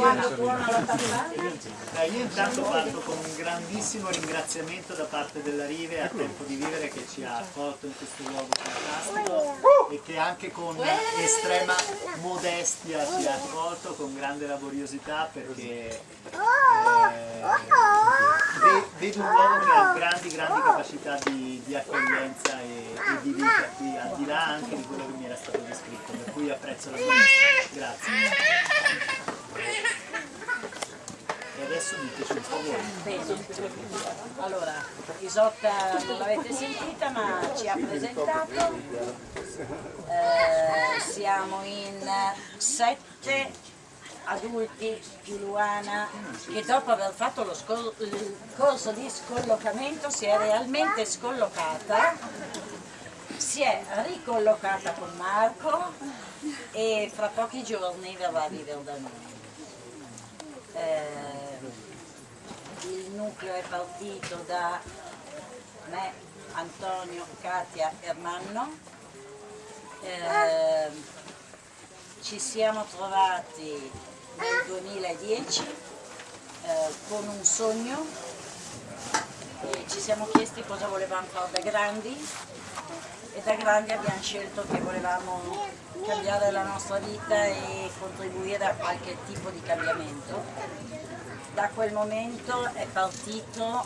quando la? Eh, io intanto parto con un grandissimo ringraziamento da parte della Rive a Tempo di Vivere che ci ha accolto in questo luogo fantastico e che anche con estrema modestia ci ha accolto con grande laboriosità perché eh, ve- vedo un luogo che ha grandi grandi capacità di, di accoglienza e, e di vita qui al di là anche di quello che mi era stato descritto per cui apprezzo la modestia grazie adesso diteci un po' allora Isotta non l'avete sentita ma ci ha presentato, Eh, siamo in sette adulti più Luana che dopo aver fatto lo il corso di scollocamento si è realmente scollocata, si è ricollocata con Marco e fra pochi giorni verrà a vivere da noi. Eh, il nucleo è partito da me, Antonio, Katia e Ermanno. Eh, ci siamo trovati nel 2010 eh, con un sogno e ci siamo chiesti cosa volevamo fare da grandi e da grandi abbiamo scelto che volevamo cambiare la nostra vita e contribuire a qualche tipo di cambiamento. Da quel momento è partito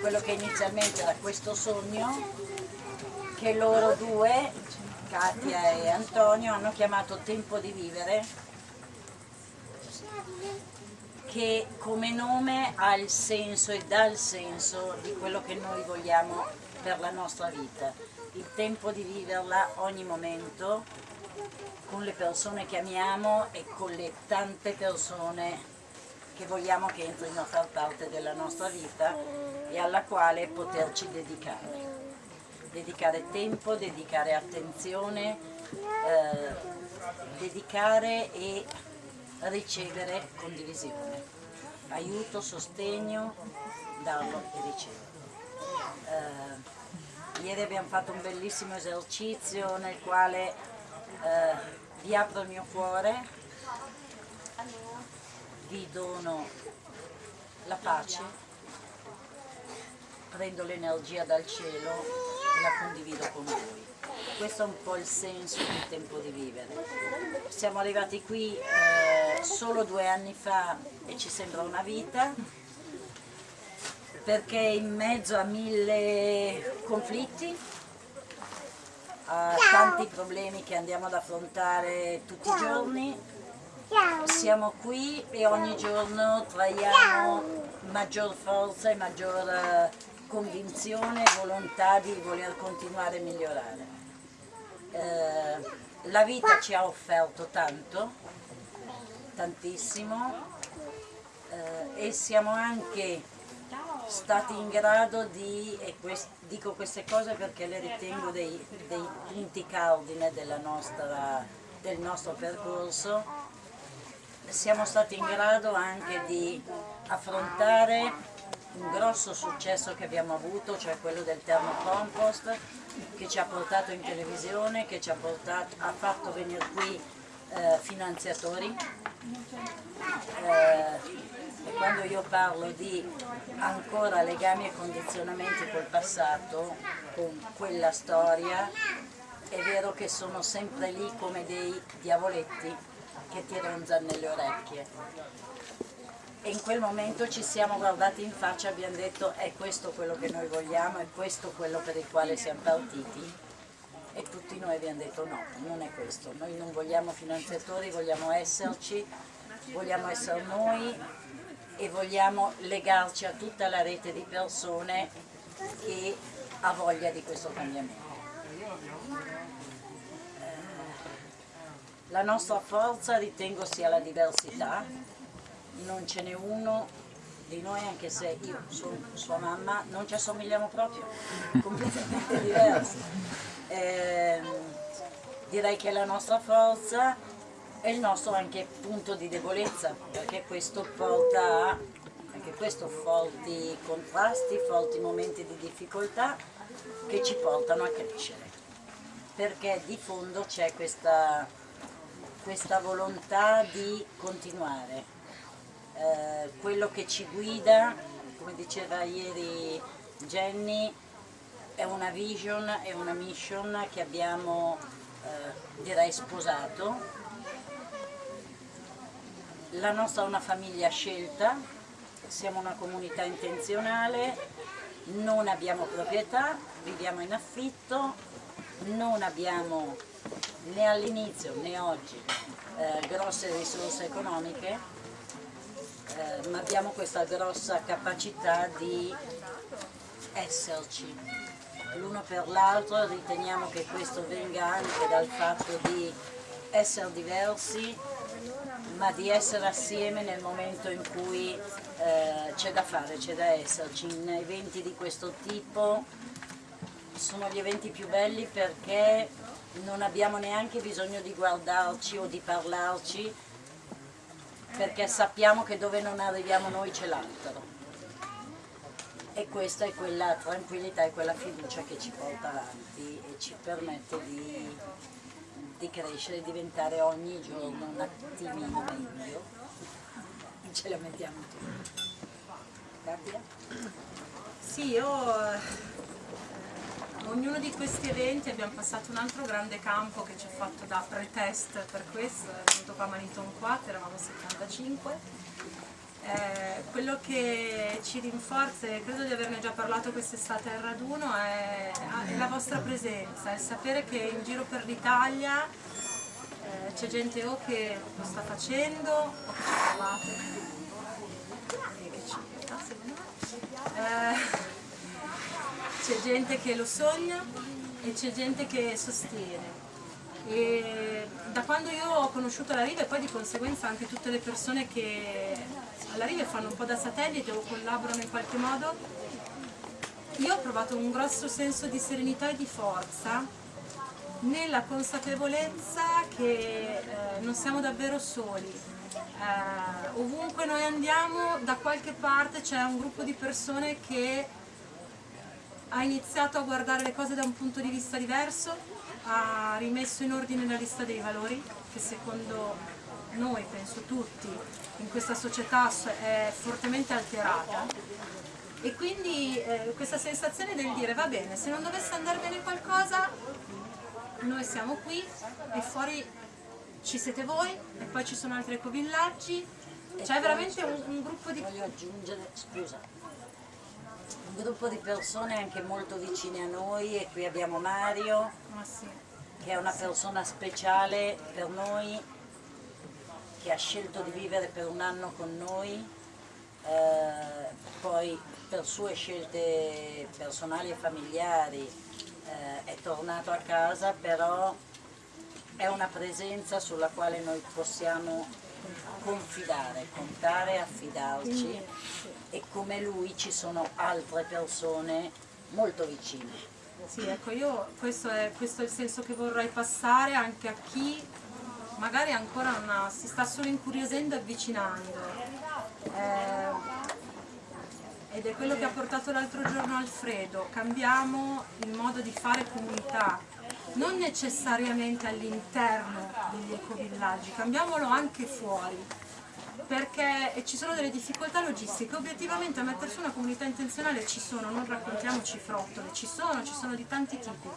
quello che inizialmente era questo sogno che loro due, Katia e Antonio, hanno chiamato Tempo di Vivere che come nome ha il senso e dà il senso di quello che noi vogliamo per la nostra vita. Il tempo di viverla ogni momento con le persone che amiamo e con le tante persone che vogliamo che entrino a far parte della nostra vita e alla quale poterci dedicare. Dedicare tempo, dedicare attenzione, eh, dedicare e ricevere condivisione, aiuto, sostegno, darlo e ricevere. Eh, ieri abbiamo fatto un bellissimo esercizio nel quale eh, vi apro il mio cuore, vi dono la pace, prendo l'energia dal cielo e la condivido con voi. Questo è un po' il senso del tempo di vivere. Siamo arrivati qui eh, solo due anni fa e ci sembra una vita, perché in mezzo a mille conflitti, a tanti problemi che andiamo ad affrontare tutti i giorni, siamo qui e ogni giorno traiamo maggior forza e maggior eh, convinzione e volontà di voler continuare a migliorare. Eh, la vita ci ha offerto tanto, tantissimo eh, e siamo anche stati in grado di, e quest- dico queste cose perché le ritengo dei, dei punti cardine nostra- del nostro percorso, siamo stati in grado anche di affrontare un grosso successo che abbiamo avuto, cioè quello del termocompost, che ci ha portato in televisione, che ci ha, portato, ha fatto venire qui eh, finanziatori. Eh, quando io parlo di ancora legami e condizionamenti col passato, con quella storia, è vero che sono sempre lì come dei diavoletti che ti ronzano nelle orecchie. E in quel momento ci siamo guardati in faccia e abbiamo detto è questo quello che noi vogliamo, è questo quello per il quale siamo partiti. E tutti noi abbiamo detto no, non è questo, noi non vogliamo finanziatori, vogliamo esserci, vogliamo essere noi e vogliamo legarci a tutta la rete di persone che ha voglia di questo cambiamento. La nostra forza ritengo sia la diversità, non ce n'è uno di noi, anche se io sono sua mamma, non ci assomigliamo proprio, completamente diversi. Ehm, direi che la nostra forza è il nostro anche punto di debolezza, perché questo porta a anche questo forti contrasti, forti momenti di difficoltà che ci portano a crescere. Perché di fondo c'è questa, questa volontà di continuare, eh, quello che ci guida, come diceva ieri Jenny, è una vision, è una mission che abbiamo eh, direi sposato. La nostra è una famiglia scelta, siamo una comunità intenzionale, non abbiamo proprietà, viviamo in affitto, non abbiamo né all'inizio né oggi eh, grosse risorse economiche, eh, ma abbiamo questa grossa capacità di esserci l'uno per l'altro, riteniamo che questo venga anche dal fatto di essere diversi, ma di essere assieme nel momento in cui eh, c'è da fare, c'è da esserci. In eventi di questo tipo sono gli eventi più belli perché non abbiamo neanche bisogno di guardarci o di parlarci perché sappiamo che dove non arriviamo noi c'è l'altro e questa è quella tranquillità e quella fiducia che ci porta avanti e ci permette di, di crescere e diventare ogni giorno un attimino meglio ce la mettiamo tutti Gabbia? Sì, io ognuno di questi eventi abbiamo passato un altro grande campo che ci ha fatto da pre-test per questo, è venuto qua Maniton 4, eravamo 75. Eh, quello che ci rinforza, e credo di averne già parlato quest'estate al raduno, è, è, la vostra presenza, è sapere che in giro per l'Italia eh, c'è gente o che lo sta facendo o che ci provate. E eh, c'è gente che lo sogna e c'è gente che sostiene. E da quando io ho conosciuto la Riva e poi di conseguenza anche tutte le persone che alla Riva fanno un po' da satellite o collaborano in qualche modo, io ho provato un grosso senso di serenità e di forza nella consapevolezza che eh, non siamo davvero soli. Eh, ovunque noi andiamo, da qualche parte c'è un gruppo di persone che ha iniziato a guardare le cose da un punto di vista diverso, ha rimesso in ordine la lista dei valori che secondo noi, penso tutti, in questa società è fortemente alterata. E quindi eh, questa sensazione del dire va bene, se non dovesse andare bene qualcosa noi siamo qui e fuori ci siete voi e poi ci sono altri ecovillaggi, c'è veramente un, un gruppo di... Voglio aggiungere, scusa, un gruppo di persone anche molto vicine a noi e qui abbiamo Mario sì. che è una persona speciale per noi che ha scelto di vivere per un anno con noi eh, poi per sue scelte personali e familiari eh, è tornato a casa però è una presenza sulla quale noi possiamo confidare, contare, affidarci e come lui ci sono altre persone molto vicine. Sì, ecco, io questo è, questo è il senso che vorrei passare anche a chi magari ancora ha, si sta solo incuriosendo e avvicinando. Eh, ed è quello che ha portato l'altro giorno Alfredo, cambiamo il modo di fare comunità, non necessariamente all'interno degli ecovillaggi, cambiamolo anche fuori, perché ci sono delle difficoltà logistiche, obiettivamente a mettere su una comunità intenzionale ci sono, non raccontiamoci frottole, ci sono, ci sono di tanti tipi.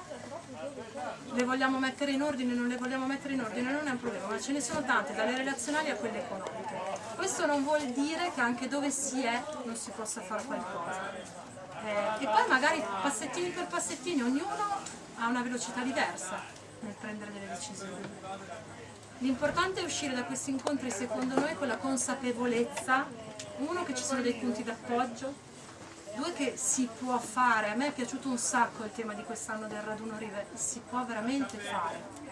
Le vogliamo mettere in ordine, non le vogliamo mettere in ordine, non è un problema, ma ce ne sono tante, dalle relazionali a quelle economiche. Questo non vuol dire che anche dove si è non si possa fare qualcosa. Eh, e poi magari passettini per passettini, ognuno ha una velocità diversa nel prendere delle decisioni. L'importante è uscire da questi incontri secondo noi con la consapevolezza, uno che ci sono dei punti d'appoggio, due che si può fare, a me è piaciuto un sacco il tema di quest'anno del raduno Rive, si può veramente fare.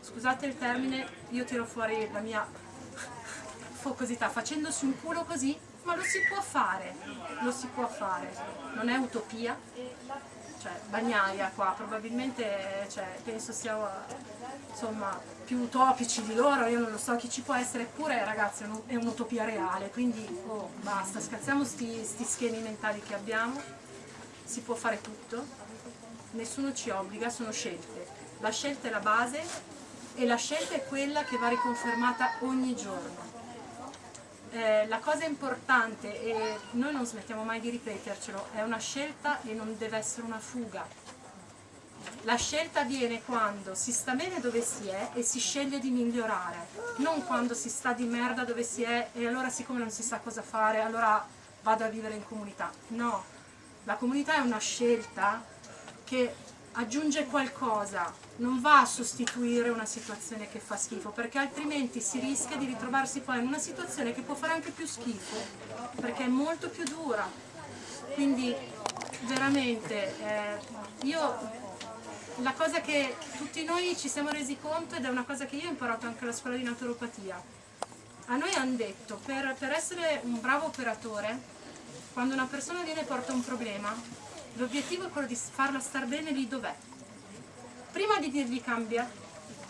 Scusate il termine, io tiro fuori la mia focosità, facendosi un culo così, ma lo si può fare, lo si può fare, non è utopia, cioè bagnaia qua, probabilmente cioè, penso sia insomma, più utopici di loro, io non lo so chi ci può essere, eppure ragazzi è un'utopia reale, quindi oh, basta, scazziamo questi schemi mentali che abbiamo, si può fare tutto, nessuno ci obbliga, sono scelte, la scelta è la base e la scelta è quella che va riconfermata ogni giorno eh, la cosa importante, e noi non smettiamo mai di ripetercelo, è una scelta e non deve essere una fuga. La scelta avviene quando si sta bene dove si è e si sceglie di migliorare, non quando si sta di merda dove si è e allora siccome non si sa cosa fare, allora vado a vivere in comunità. No, la comunità è una scelta che aggiunge qualcosa, non va a sostituire una situazione che fa schifo, perché altrimenti si rischia di ritrovarsi poi in una situazione che può fare anche più schifo, perché è molto più dura. Quindi veramente eh, io la cosa che tutti noi ci siamo resi conto ed è una cosa che io ho imparato anche alla scuola di naturopatia, a noi hanno detto per, per essere un bravo operatore, quando una persona viene e porta un problema, l'obiettivo è quello di farla star bene lì dov'è. Prima di dirgli cambia,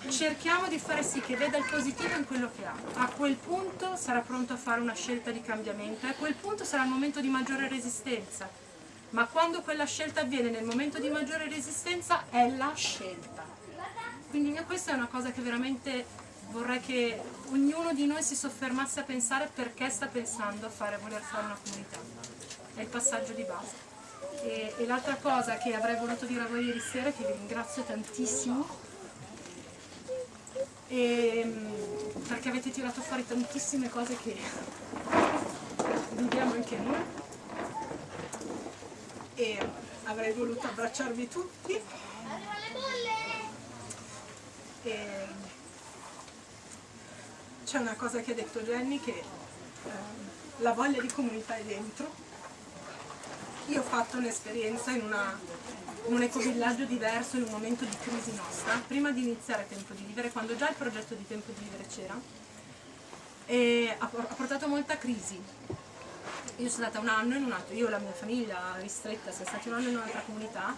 cerchiamo di fare sì che veda il positivo in quello che ha. A quel punto sarà pronto a fare una scelta di cambiamento a quel punto sarà il momento di maggiore resistenza ma quando quella scelta avviene nel momento di maggiore resistenza è la scelta. Quindi questa è una cosa che veramente vorrei che ognuno di noi si soffermasse a pensare perché sta pensando a fare, a voler fare una comunità. È il passaggio di base. E, e l'altra cosa che avrei voluto dire a voi ieri sera, che vi ringrazio tantissimo, e, ehm, perché avete tirato fuori tantissime cose che viviamo anche noi e avrei voluto abbracciarvi tutti. C'è una cosa che ha detto Jenny che eh, la voglia di comunità è dentro io ho fatto un'esperienza in, in un ecovillaggio diverso in un momento di crisi nostra. Prima di iniziare Tempo di Vivere quando già il progetto di Tempo di Vivere c'era e ha, portato molta crisi. Io sono stata un anno in un altro, io e la mia famiglia ristretta siamo stati un anno in un'altra comunità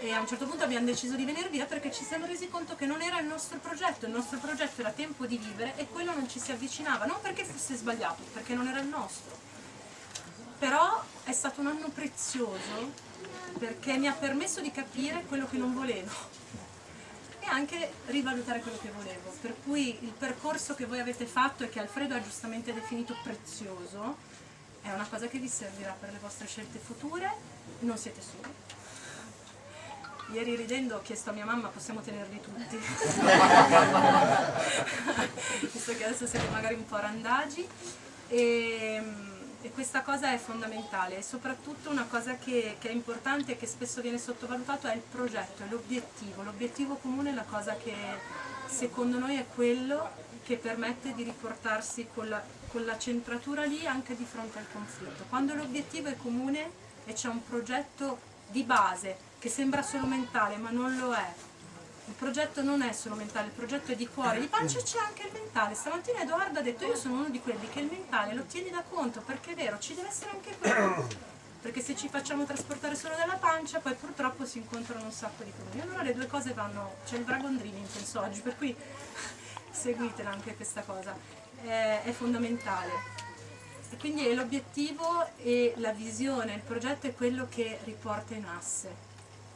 e a un certo punto abbiamo deciso di venire via perché ci siamo resi conto che non era il nostro progetto, il nostro progetto era tempo di vivere e quello non ci si avvicinava, non perché fosse sbagliato, perché non era il nostro. Però è stato un anno prezioso perché mi ha permesso di capire quello che non volevo e anche rivalutare quello che volevo. Per cui il percorso che voi avete fatto e che Alfredo ha giustamente definito prezioso è una cosa che vi servirà per le vostre scelte future, non siete soli. Ieri ridendo ho chiesto a mia mamma possiamo tenerli tutti, visto che adesso siete magari un po' randagi e, e, questa cosa è fondamentale e soprattutto una cosa che, che è importante e che spesso viene sottovalutato è il progetto, è l'obiettivo, l'obiettivo comune è la cosa che secondo noi è quello che permette di riportarsi con la con la centratura lì anche di fronte al conflitto. Quando l'obiettivo è comune e c'è un progetto di base che sembra solo mentale ma non lo è, il progetto non è solo mentale, il progetto è di cuore, di pancia c'è anche il mentale. Stamattina Edoardo ha detto io sono uno di quelli che il mentale lo tieni da conto perché è vero, ci deve essere anche quello. Perché se ci facciamo trasportare solo dalla pancia poi purtroppo si incontrano un sacco di problemi. Allora le due cose vanno, c'è il Dragon Dreaming penso oggi, per cui seguitela anche questa cosa è, è fondamentale. E quindi l'obiettivo e la visione, il progetto è quello che riporta in asse.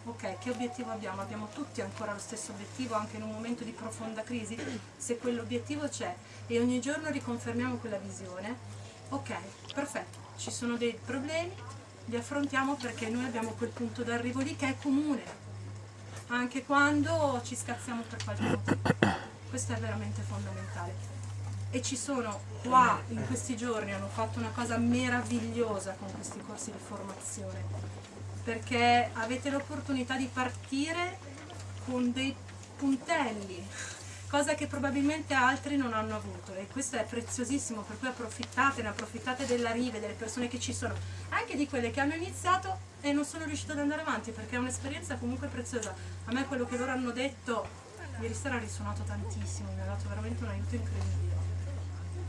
Ok, che obiettivo abbiamo? Abbiamo tutti ancora lo stesso obiettivo anche in un momento di profonda crisi? Se quell'obiettivo c'è e ogni giorno riconfermiamo quella visione, ok, perfetto, ci sono dei problemi, li affrontiamo perché noi abbiamo quel punto d'arrivo lì che è comune, anche quando ci scazziamo per qualche motivo. Questo è veramente fondamentale e ci sono qua in questi giorni hanno fatto una cosa meravigliosa con questi corsi di formazione perché avete l'opportunità di partire con dei puntelli cosa che probabilmente altri non hanno avuto e questo è preziosissimo per cui approfittate, ne approfittate della rive, delle persone che ci sono anche di quelle che hanno iniziato e non sono riuscite ad andare avanti perché è un'esperienza comunque preziosa. A me quello che loro hanno detto ieri sera ha risuonato tantissimo mi ha dato veramente un aiuto incredibile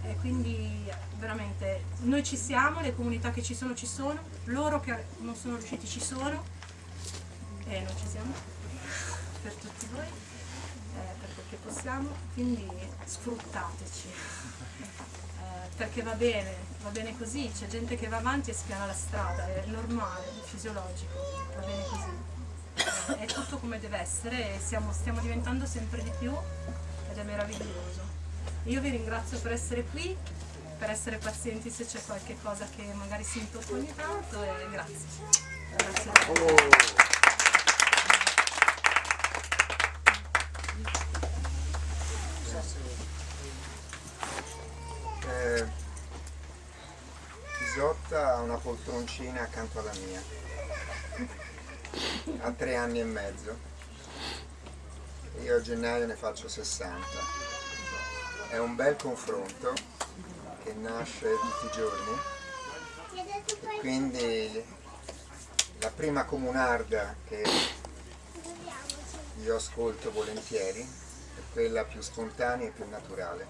e quindi veramente noi ci siamo, le comunità che ci sono ci sono, loro che non sono riusciti ci sono. E noi ci siamo. Per tutti voi, eh, per quel che possiamo, quindi sfruttateci, eh, perché va bene, va bene così, c'è gente che va avanti e spiana la strada, è normale, è fisiologico, va bene così, è tutto come deve essere e siamo, stiamo diventando sempre di più ed è meraviglioso. Io vi ringrazio per essere qui per essere pazienti se c'è qualche cosa che magari si intoppa ogni tanto e grazie. grazie. Eh, Isotta ha una poltroncina accanto alla mia, ha tre anni e mezzo, io a gennaio ne faccio 60. È un bel confronto che nasce tutti i giorni e quindi la prima comunarda che io ascolto volentieri è quella più spontanea e più naturale.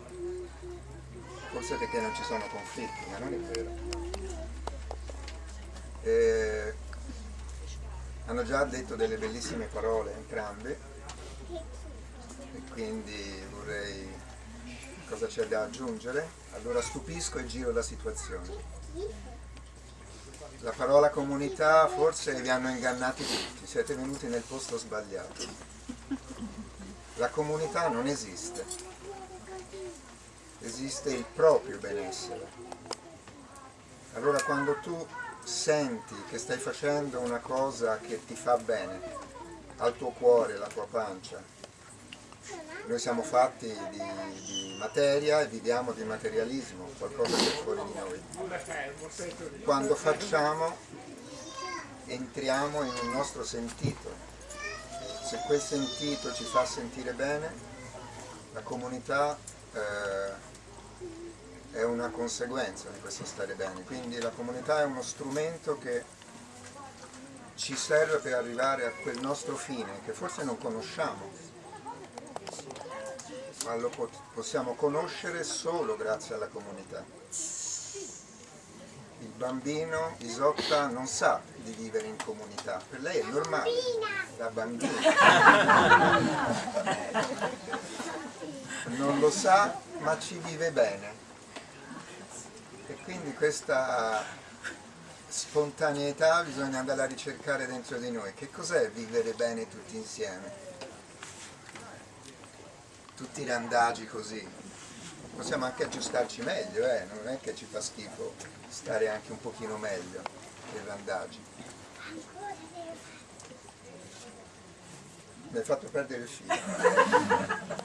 Forse perché non ci sono conflitti, ma non è vero. Eh, hanno già detto delle bellissime parole entrambi e quindi vorrei cosa c'è da aggiungere? Allora stupisco e giro la situazione. La parola comunità forse vi hanno ingannati tutti, siete venuti nel posto sbagliato. La comunità non esiste, esiste il proprio benessere. Allora quando tu senti che stai facendo una cosa che ti fa bene, al tuo cuore, alla tua pancia, noi siamo fatti di, di, materia e viviamo di materialismo, qualcosa che è fuori di noi. Quando facciamo entriamo in un nostro sentito. Se quel sentito ci fa sentire bene, la comunità eh, è una conseguenza di questo stare bene. Quindi la comunità è uno strumento che ci serve per arrivare a quel nostro fine che forse non conosciamo, ma lo possiamo conoscere solo grazie alla comunità. Il bambino, Isotta, non sa di vivere in comunità, per lei è normale, la bambina. Non lo sa, ma ci vive bene. E quindi questa spontaneità bisogna andare a ricercare dentro di noi. Che cos'è vivere bene tutti insieme? Tutti i randagi così. Possiamo anche aggiustarci meglio, eh? non è che ci fa schifo stare anche un pochino meglio che randagi. Mi hai fatto perdere il filo.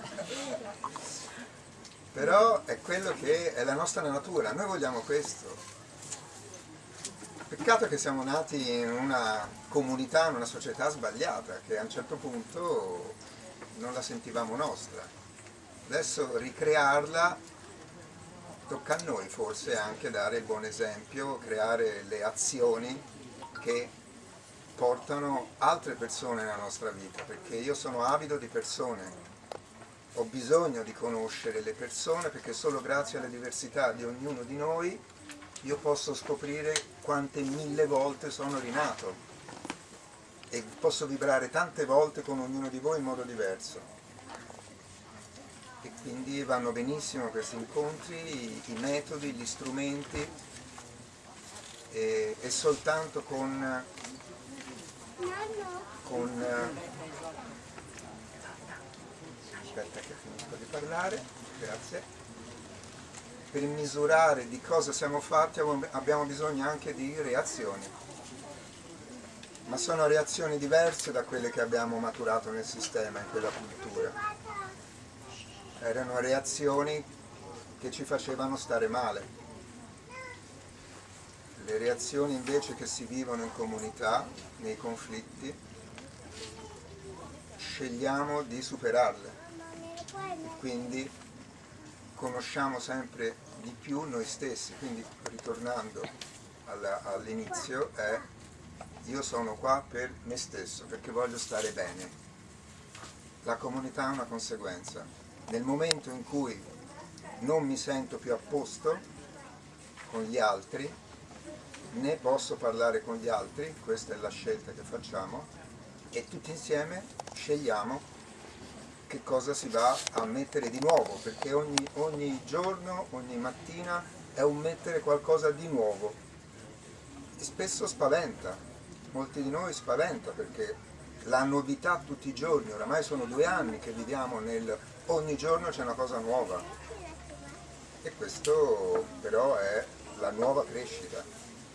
Però è quello che è la nostra natura, noi vogliamo questo. Peccato che siamo nati in una comunità, in una società sbagliata, che a un certo punto non la sentivamo nostra. Adesso ricrearla tocca a noi forse anche dare il buon esempio, creare le azioni che portano altre persone nella nostra vita, perché io sono avido di persone, ho bisogno di conoscere le persone perché solo grazie alla diversità di ognuno di noi io posso scoprire quante mille volte sono rinato e posso vibrare tante volte con ognuno di voi in modo diverso e quindi vanno benissimo questi incontri, i, metodi, gli strumenti e, e soltanto con, con aspetta che finisco di parlare, grazie. Per misurare di cosa siamo fatti abbiamo bisogno anche di reazioni. Ma sono reazioni diverse da quelle che abbiamo maturato nel sistema, in quella cultura erano reazioni che ci facevano stare male. Le reazioni invece che si vivono in comunità, nei conflitti, scegliamo di superarle e quindi conosciamo sempre di più noi stessi, quindi ritornando all'inizio è io sono qua per me stesso, perché voglio stare bene. La comunità è una conseguenza, nel momento in cui non mi sento più a posto con gli altri, né posso parlare con gli altri, questa è la scelta che facciamo, e tutti insieme scegliamo che cosa si va a mettere di nuovo, perché ogni, ogni giorno, ogni mattina è un mettere qualcosa di nuovo. E spesso spaventa, molti di noi spaventa perché la novità tutti i giorni, oramai sono due anni che viviamo nel ogni giorno c'è una cosa nuova E questo però è la nuova crescita,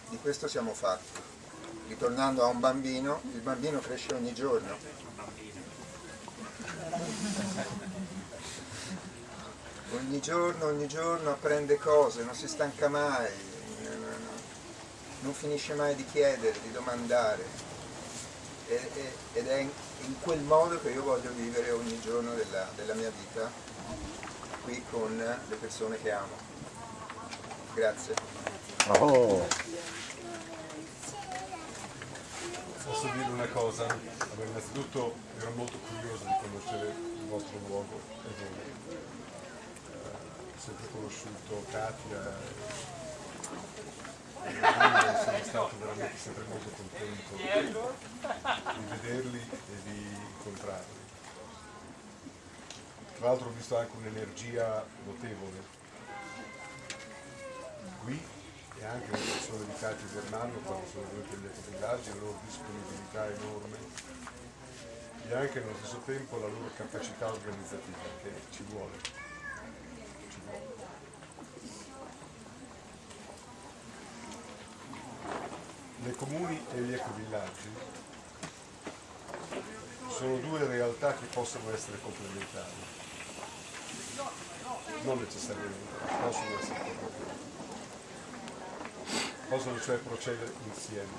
di questo siamo fatti. Ritornando a un bambino, il bambino cresce ogni giorno. Ogni giorno, ogni giorno apprende cose, non si stanca mai, non finisce mai di chiedere, di domandare. Ed è in quel modo che io voglio vivere ogni giorno della, della mia vita, qui con le persone che amo. Grazie. Oh. Posso dire una cosa? Allora, innanzitutto ero molto curioso di conoscere il vostro luogo e voi. Eh, sempre conosciuto Katia sono stato veramente sempre molto contento di vederli e di incontrarli. Tra l'altro ho visto anche un'energia notevole qui e anche le persone di Cati Vernano quando sono venuti agli villaggi, la loro disponibilità enorme e anche nello stesso tempo la loro capacità organizzativa che ci vuole. Le comuni e gli ecovillaggi sono due realtà che possono essere complementari, non necessariamente, possono essere complementari. Possono cioè procedere insieme.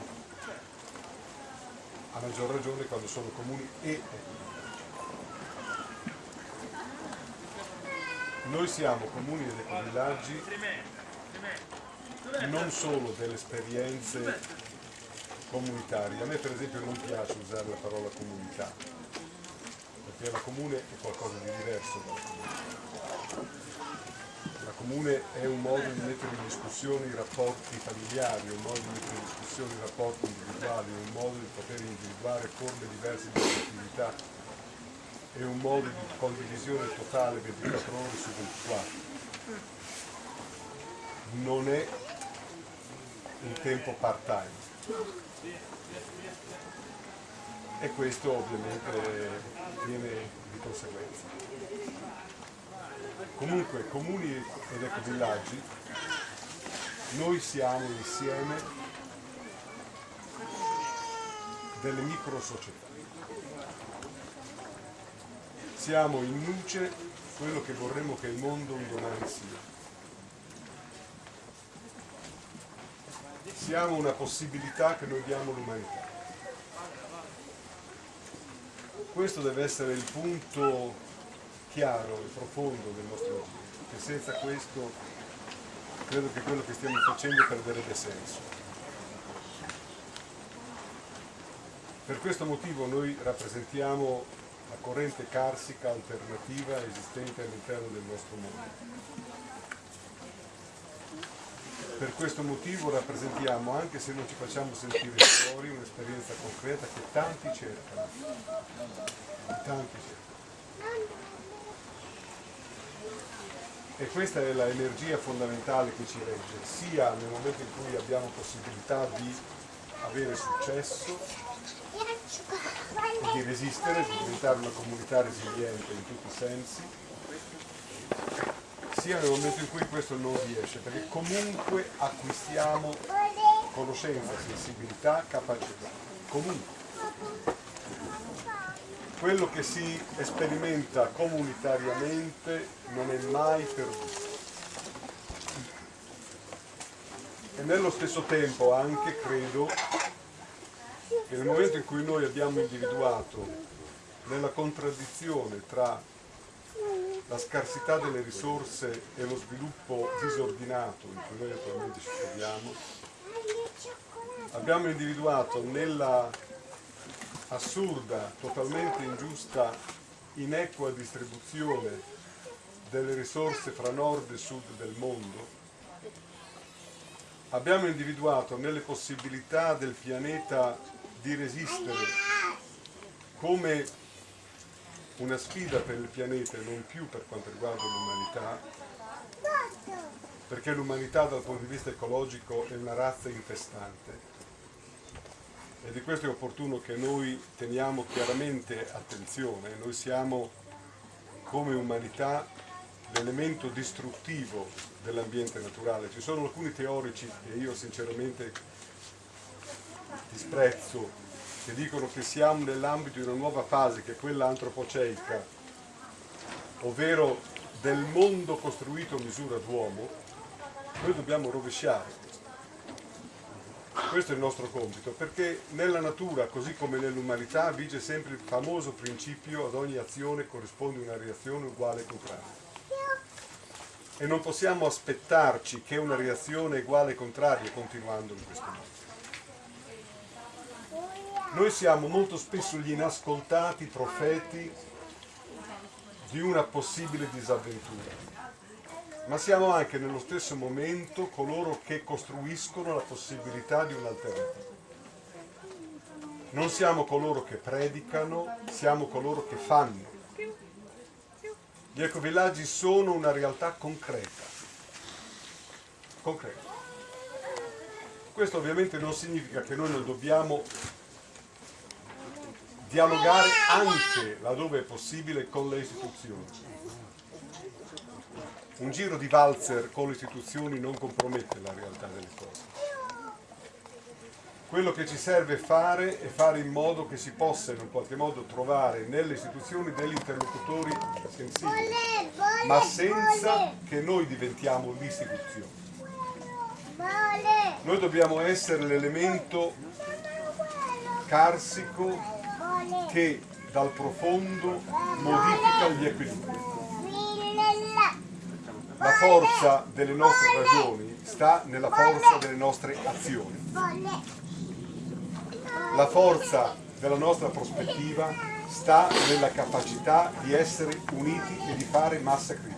A maggior ragione quando sono comuni e Noi siamo comuni ed ecovillaggi non solo delle esperienze comunitarie. A me per esempio non piace usare la parola comunità, perché la comune è qualcosa di diverso dalla comunità comune è un modo di mettere in discussione i rapporti familiari, un modo di mettere in discussione i rapporti individuali, un modo di poter individuare forme diverse di attività è un modo di condivisione totale 24 ore su 24. Non è un tempo part-time. E questo ovviamente viene di conseguenza. Comunque, comuni ed ecovillaggi, noi siamo insieme delle micro società. Siamo in luce quello che vorremmo che il mondo un domani sia. Siamo una possibilità che noi diamo all'umanità. Questo deve essere il punto chiaro e profondo del nostro agire, che senza questo credo che quello che stiamo facendo perderebbe senso. Per questo motivo noi rappresentiamo la corrente carsica alternativa esistente all'interno del nostro mondo. Per questo motivo rappresentiamo, anche se non ci facciamo sentire fuori, un'esperienza concreta che tanti cercano. Tanti cercano. E questa è l'energia fondamentale che ci regge, sia nel momento in cui abbiamo possibilità di avere successo e di resistere, di diventare una comunità resiliente in tutti i sensi, sia nel momento in cui questo non riesce, perché comunque acquistiamo conoscenza, sensibilità, capacità, comunque quello che si sperimenta comunitariamente non è mai perduto. E nello stesso tempo anche credo che nel momento in cui noi abbiamo individuato nella contraddizione tra la scarsità delle risorse e lo sviluppo disordinato in cui noi attualmente ci troviamo, abbiamo individuato nella assurda, totalmente ingiusta, inequa distribuzione delle risorse fra nord e sud del mondo, abbiamo individuato nelle possibilità del pianeta di resistere come una sfida per il pianeta e non più per quanto riguarda l'umanità, perché l'umanità dal punto di vista ecologico è una razza infestante e di questo è opportuno che noi teniamo chiaramente attenzione, noi siamo come umanità l'elemento distruttivo dell'ambiente naturale. Ci sono alcuni teorici che io sinceramente disprezzo, che dicono che siamo nell'ambito di una nuova fase che è quella antropoceica, ovvero del mondo costruito a misura d'uomo, noi dobbiamo rovesciare questo è il nostro compito, perché nella natura, così come nell'umanità, vige sempre il famoso principio ad ogni azione corrisponde una reazione uguale e contraria. E non possiamo aspettarci che una reazione uguale e contraria continuando in questo modo. Noi siamo molto spesso gli inascoltati profeti di una possibile disavventura ma siamo anche nello stesso momento coloro che costruiscono la possibilità di un'alternativa. Non siamo coloro che predicano, siamo coloro che fanno. Gli ecovillaggi sono una realtà concreta. concreta. Questo ovviamente non significa che noi non dobbiamo dialogare anche laddove è possibile con le istituzioni un giro di valzer con le istituzioni non compromette la realtà delle cose. Quello che ci serve fare è fare in modo che si possa in un qualche modo trovare nelle istituzioni degli interlocutori sensibili, ma senza che noi diventiamo l'istituzione. Noi dobbiamo essere l'elemento carsico che dal profondo modifica gli equilibri la forza delle nostre ragioni sta nella forza delle nostre azioni. La forza della nostra prospettiva sta nella capacità di essere uniti e di fare massa critica.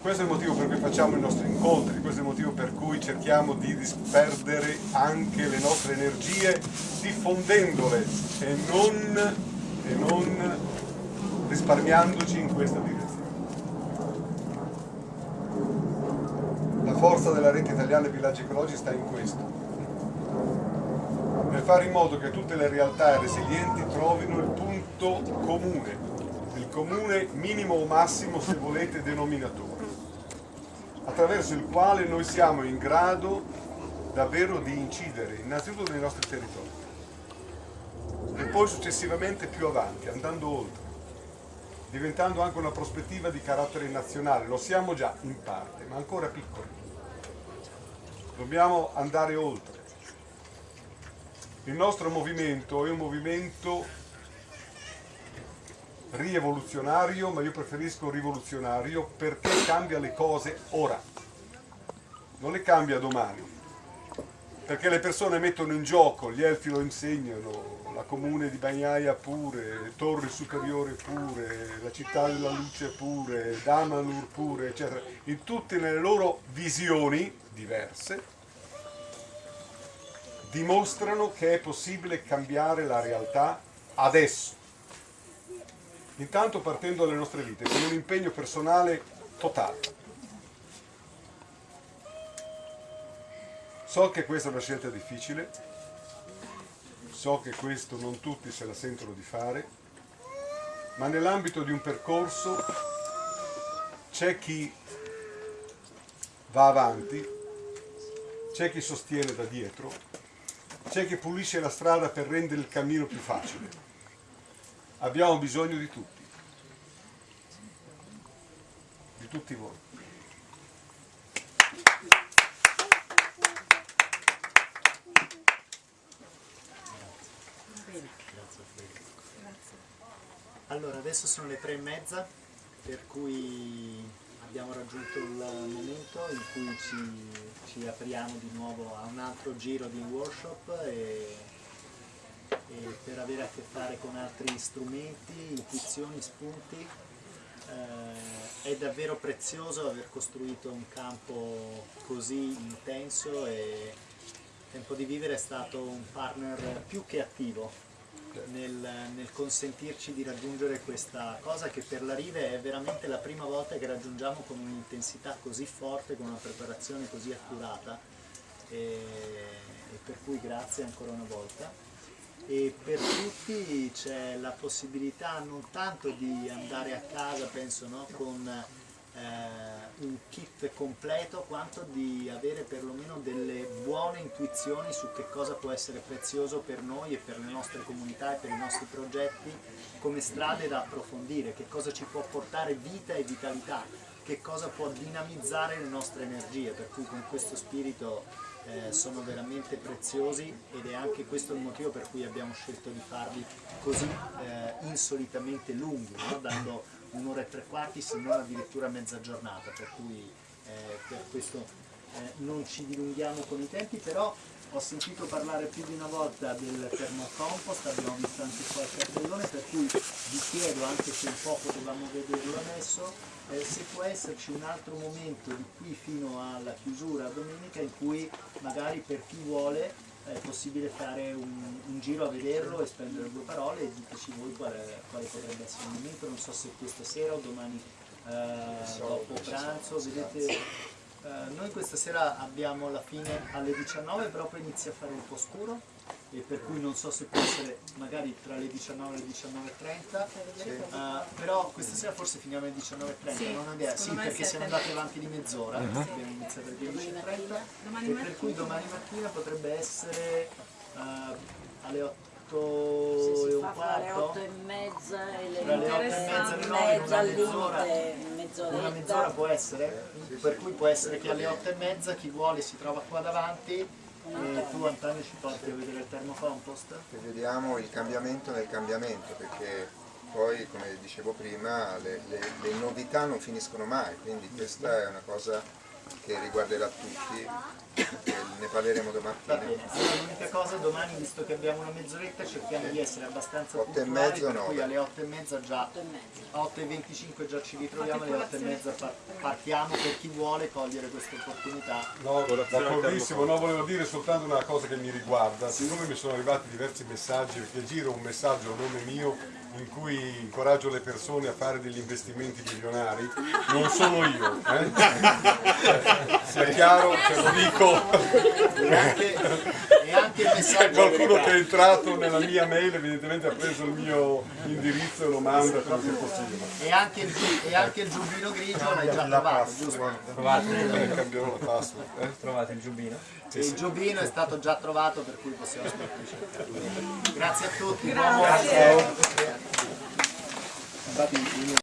Questo è il motivo per cui facciamo i nostri incontri, questo è il motivo per cui cerchiamo di disperdere anche le nostre energie diffondendole e non, e non risparmiandoci in questa direzione. forza della rete italiana villaggi ecologici sta in questo, nel fare in modo che tutte le realtà resilienti trovino il punto comune, il comune minimo o massimo, se volete, denominatore, attraverso il quale noi siamo in grado davvero di incidere innanzitutto nei nostri territori e poi successivamente più avanti, andando oltre diventando anche una prospettiva di carattere nazionale, lo siamo già in parte, ma ancora piccoli dobbiamo andare oltre. Il nostro movimento è un movimento rievoluzionario, ma io preferisco rivoluzionario perché cambia le cose ora, non le cambia domani, perché le persone mettono in gioco, gli elfi lo insegnano, la comune di Bagnaia pure, Torre Superiore pure, la città della luce pure, Damanur pure, eccetera, in tutte le loro visioni diverse, dimostrano che è possibile cambiare la realtà adesso. Intanto partendo dalle nostre vite, con un impegno personale totale. So che questa è una scelta difficile, so che questo non tutti se la sentono di fare, ma nell'ambito di un percorso c'è chi va avanti, c'è chi sostiene da dietro, c'è chi pulisce la strada per rendere il cammino più facile. Abbiamo bisogno di tutti, di tutti voi. Allora, adesso sono le tre e mezza, per cui abbiamo raggiunto il momento in cui ci, ci apriamo di nuovo a un altro giro di workshop e, e per avere a che fare con altri strumenti, intuizioni, spunti. Eh, è davvero prezioso aver costruito un campo così intenso e Tempo di Vivere è stato un partner più che attivo nel, nel, consentirci di raggiungere questa cosa che per la Rive è veramente la prima volta che raggiungiamo con un'intensità così forte, con una preparazione così accurata e, e, per cui grazie ancora una volta. E per tutti c'è la possibilità non tanto di andare a casa, penso, no, con eh, un kit completo, quanto di avere perlomeno delle buone intuizioni su che cosa può essere prezioso per noi e per le nostre comunità e per i nostri progetti come strade da approfondire, che cosa ci può portare vita e vitalità, che cosa può dinamizzare le nostre energie, per cui con questo spirito eh, sono veramente preziosi ed è anche questo il motivo per cui abbiamo scelto di farli così eh, insolitamente lunghi, no? dando un'ora e tre quarti se non addirittura mezza giornata, per cui eh, per questo eh, non ci dilunghiamo con i tempi, però ho sentito parlare più di una volta del termocompost, abbiamo visto anche qua il cartellone, per cui vi chiedo, anche se un po' potevamo vederlo adesso, eh, se può esserci un altro momento di qui fino alla chiusura domenica in cui magari per chi vuole è possibile fare un, un giro a vederlo e spendere due parole e diteci voi quale, quale potrebbe essere il momento, non so se questa sera o domani eh, dopo pranzo, vedete eh, noi questa sera abbiamo la fine alle 19 però poi inizia a fare un po' scuro e per cui non so se può essere magari tra le 19 e le 19.30 eh, però questa sera forse finiamo alle 19.30 Sì, non ho idea, sì perché siamo andati avanti di mezz'ora abbiamo iniziato alle 10.30 Domani e per cui domani mattina potrebbe essere eh, alle 8 Se e si un fa fra le quarto. 8 e mezza e le Tra le otto e mezza nove, mezza una mezz'ora. mezz'ora può essere? Per cui può essere che alle 8 e mezza chi vuole si trova qua davanti e tu Antonio ci porti a vedere il termocompost? E vediamo il cambiamento nel cambiamento, perché poi, come dicevo prima, le, le- le novità non finiscono mai, quindi questa è una cosa che riguarderà tutti, e ne parleremo Va domattina. bene, sì, l'unica cosa domani visto che abbiamo una mezz'oretta cerchiamo di essere abbastanza Otto e puntuali mezzo, per cui alle 8 e mezza già Otto e mezza. a 8 e 25 già ci ritroviamo alle 8 e mezza par- partiamo per chi vuole cogliere questa opportunità No, d'accordissimo, no, volevo dire soltanto una cosa che mi riguarda, siccome mi sono arrivati diversi messaggi, perché giro un messaggio a nome mio in cui incoraggio le persone a fare degli investimenti milionari, non sono io, eh? sia chiaro, ce lo dico, e anche, e anche il messaggio qualcuno che è entrato nella mia mail evidentemente ha preso il mio indirizzo e lo manda come se possibile. e anche il, e anche il giubbino grigio l'hai già trovato giusto? Eh, cambierò la password. eh? Trovate il giubbino? E il giubbino è stato già trovato per cui possiamo smettere grazie a tutti buon buon-